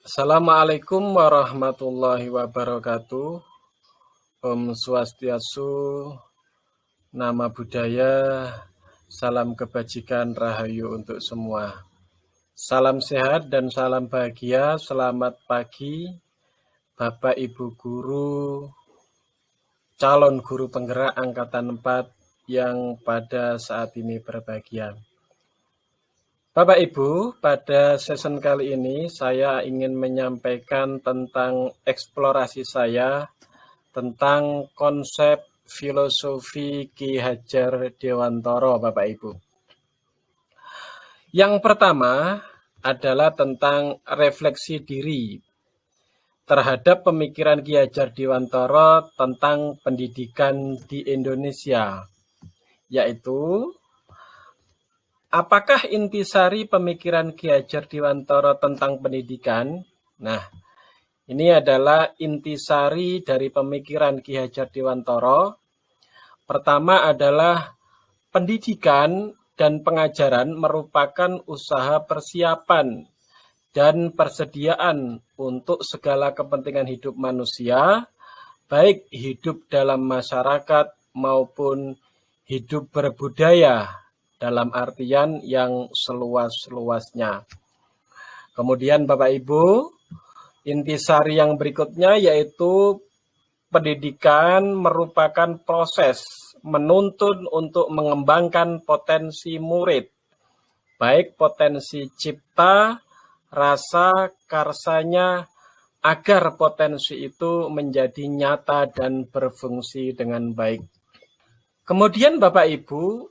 Assalamualaikum warahmatullahi wabarakatuh. Om Swastiastu, nama budaya, salam kebajikan rahayu untuk semua. Salam sehat dan salam bahagia, selamat pagi Bapak Ibu Guru, calon guru penggerak Angkatan 4 yang pada saat ini berbahagia. Bapak Ibu, pada season kali ini saya ingin menyampaikan tentang eksplorasi saya tentang konsep filosofi Ki Hajar Dewantoro, Bapak Ibu. Yang pertama adalah tentang refleksi diri terhadap pemikiran Ki Hajar Dewantoro tentang pendidikan di Indonesia, yaitu apakah intisari pemikiran Ki Hajar Dewantoro tentang pendidikan? Nah, ini adalah intisari dari pemikiran Ki Hajar Dewantoro. Pertama adalah pendidikan dan pengajaran merupakan usaha persiapan dan persediaan untuk segala kepentingan hidup manusia, baik hidup dalam masyarakat maupun hidup berbudaya dalam artian yang seluas-luasnya. Kemudian Bapak Ibu, Intisari yang berikutnya yaitu pendidikan merupakan proses menuntun untuk mengembangkan potensi murid, baik potensi cipta, rasa, karsanya, agar potensi itu menjadi nyata dan berfungsi dengan baik. Kemudian Bapak Ibu,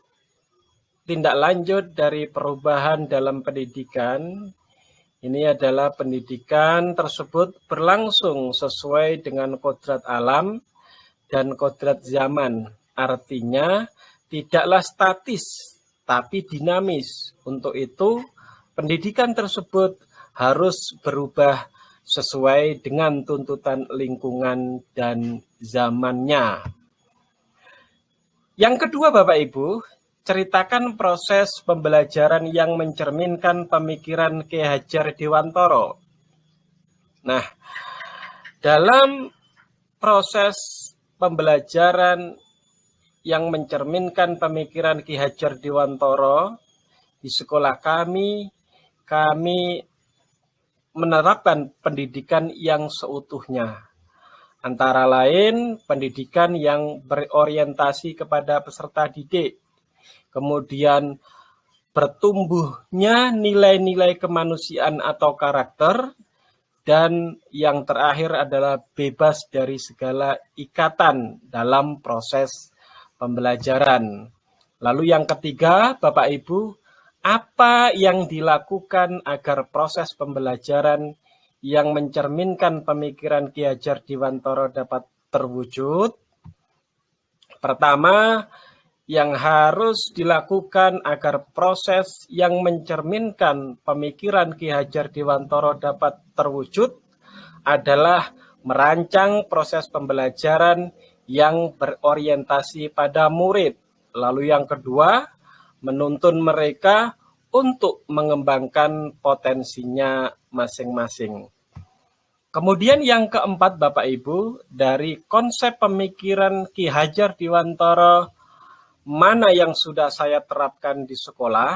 tindak lanjut dari perubahan dalam pendidikan ini adalah pendidikan tersebut berlangsung sesuai dengan kodrat alam dan kodrat zaman. Artinya tidaklah statis, tapi dinamis. Untuk itu, pendidikan tersebut harus berubah sesuai dengan tuntutan lingkungan dan zamannya. Yang kedua Bapak Ibu, ceritakan proses pembelajaran yang mencerminkan pemikiran Ki Hajar Dewantoro. Nah, dalam proses pembelajaran yang mencerminkan pemikiran Ki Hajar Dewantoro di sekolah kami, kami menerapkan pendidikan yang seutuhnya. Antara lain, pendidikan yang berorientasi kepada peserta didik, kemudian bertumbuhnya nilai-nilai kemanusiaan atau karakter, dan yang terakhir adalah bebas dari segala ikatan dalam proses pembelajaran. Lalu yang ketiga, Bapak Ibu, apa yang dilakukan agar proses pembelajaran yang mencerminkan pemikiran Ki Hajar Dewantoro dapat terwujud? Pertama, yang harus dilakukan agar proses yang mencerminkan pemikiran Ki Hajar Dewantoro dapat terwujud adalah merancang proses pembelajaran yang berorientasi pada murid. Lalu yang kedua, menuntun mereka untuk mengembangkan potensinya masing-masing. Kemudian yang keempat Bapak Ibu, dari konsep pemikiran Ki Hajar Dewantoro mana yang sudah saya terapkan di sekolah.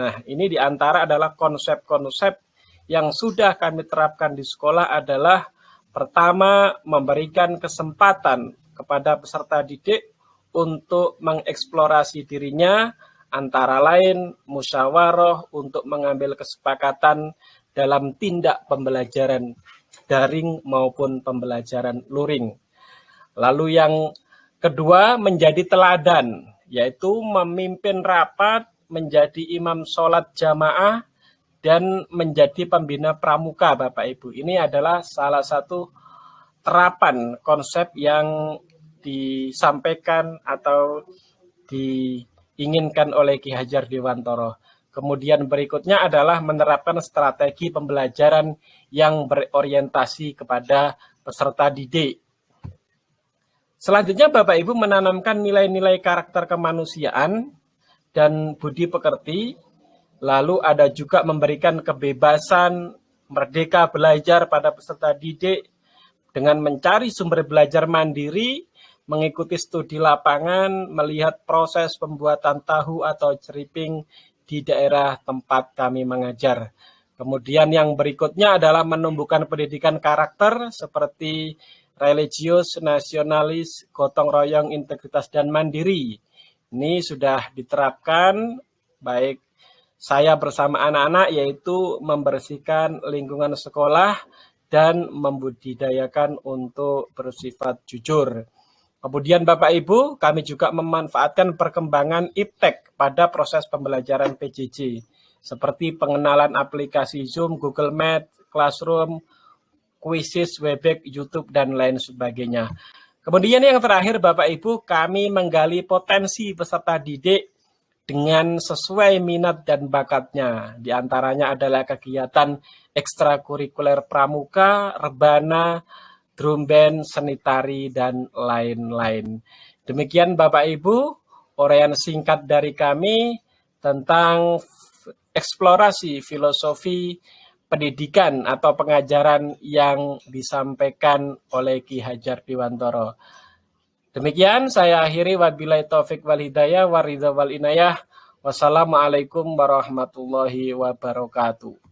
Nah, ini di antara adalah konsep-konsep yang sudah kami terapkan di sekolah adalah pertama memberikan kesempatan kepada peserta didik untuk mengeksplorasi dirinya, antara lain musyawarah untuk mengambil kesepakatan dalam tindak pembelajaran daring maupun pembelajaran luring. Lalu yang Kedua, menjadi teladan, yaitu memimpin rapat, menjadi imam sholat jamaah, dan menjadi pembina pramuka, Bapak Ibu. Ini adalah salah satu terapan konsep yang disampaikan atau diinginkan oleh Ki Hajar Dewantoro. Kemudian berikutnya adalah menerapkan strategi pembelajaran yang berorientasi kepada peserta didik Selanjutnya Bapak Ibu menanamkan nilai-nilai karakter kemanusiaan dan budi pekerti, lalu ada juga memberikan kebebasan merdeka belajar pada peserta didik dengan mencari sumber belajar mandiri, mengikuti studi lapangan, melihat proses pembuatan tahu atau ceriping di daerah tempat kami mengajar. Kemudian yang berikutnya adalah menumbuhkan pendidikan karakter seperti religius, nasionalis, gotong royong, integritas, dan mandiri. Ini sudah diterapkan baik saya bersama anak-anak yaitu membersihkan lingkungan sekolah dan membudidayakan untuk bersifat jujur. Kemudian Bapak Ibu, kami juga memanfaatkan perkembangan IPTEK pada proses pembelajaran PJJ, seperti pengenalan aplikasi Zoom, Google Meet, Classroom, Quizzes, Webex, YouTube, dan lain sebagainya. Kemudian yang terakhir Bapak Ibu, kami menggali potensi peserta didik dengan sesuai minat dan bakatnya. Di antaranya adalah kegiatan ekstrakurikuler pramuka, rebana, drum band, seni tari, dan lain-lain. Demikian Bapak Ibu, uraian singkat dari kami tentang eksplorasi filosofi pendidikan atau pengajaran yang disampaikan oleh Ki Hajar Dewantoro. Demikian saya akhiri wabillahi taufik wal hidayah waridha wal inayah. Wassalamualaikum warahmatullahi wabarakatuh.